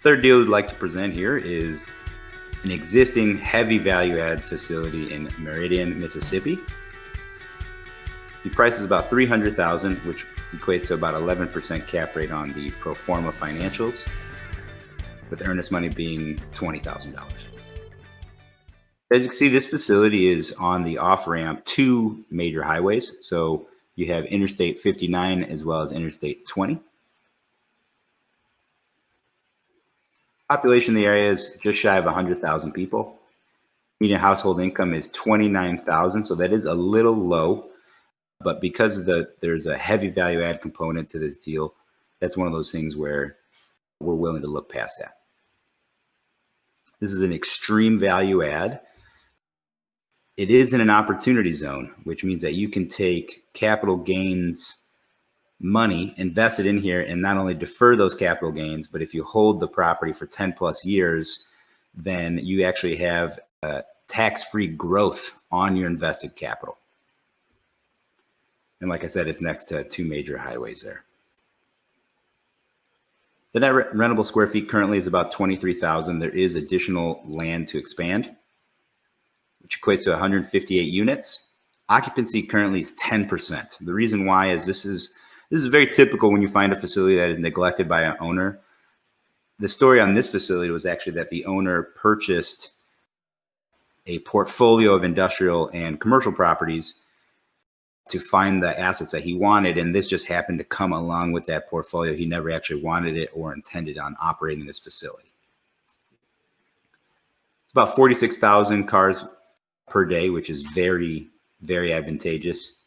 Third deal we'd like to present here is an existing heavy value add facility in Meridian, Mississippi. The price is about 300,000, which equates to about 11% cap rate on the pro forma financials, with earnest money being $20,000. As you can see, this facility is on the off ramp to major highways. So you have Interstate 59 as well as Interstate 20. Population of the area is just shy of 100,000 people. Median household income is 29,000, so that is a little low. But because the there's a heavy value add component to this deal, that's one of those things where we're willing to look past that. This is an extreme value add. It is in an opportunity zone, which means that you can take capital gains money invested in here and not only defer those capital gains, but if you hold the property for 10 plus years, then you actually have uh, tax-free growth on your invested capital. And like I said, it's next to two major highways there. The net rentable square feet currently is about 23,000. There is additional land to expand, which equates to 158 units. Occupancy currently is 10%. The reason why is this is this is very typical when you find a facility that is neglected by an owner. The story on this facility was actually that the owner purchased a portfolio of industrial and commercial properties to find the assets that he wanted. And this just happened to come along with that portfolio. He never actually wanted it or intended on operating this facility. It's about 46,000 cars per day, which is very, very advantageous.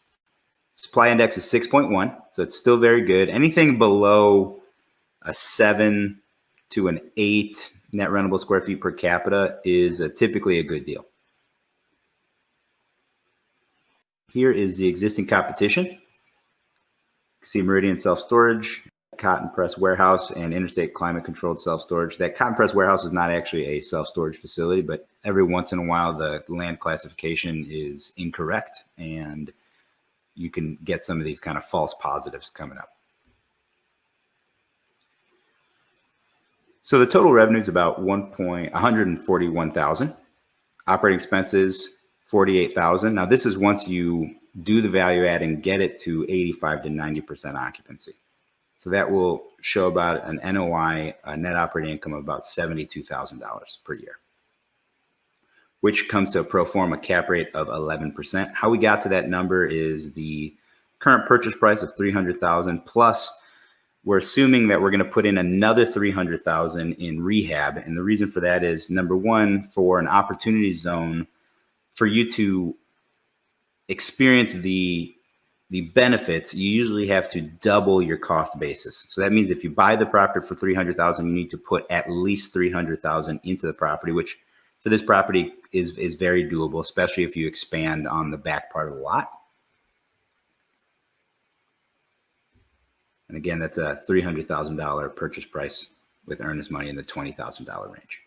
Supply index is 6.1, so it's still very good. Anything below a seven to an eight net rentable square feet per capita is a, typically a good deal. Here is the existing competition. see Meridian Self-Storage, Cotton Press Warehouse, and Interstate Climate Controlled Self-Storage. That Cotton Press Warehouse is not actually a self-storage facility, but every once in a while the land classification is incorrect and you can get some of these kind of false positives coming up. So the total revenue is about 1 point, 141,000. Operating expenses, 48,000. Now this is once you do the value add and get it to 85 to 90% occupancy. So that will show about an NOI, a net operating income of about $72,000 per year which comes to a pro forma cap rate of 11%. How we got to that number is the current purchase price of 300,000 plus we're assuming that we're going to put in another 300,000 in rehab. And the reason for that is number one, for an opportunity zone for you to experience the the benefits, you usually have to double your cost basis. So that means if you buy the property for 300,000, you need to put at least 300,000 into the property, which for this property is, is very doable, especially if you expand on the back part of the lot. And again, that's a $300,000 purchase price with earnest money in the $20,000 range.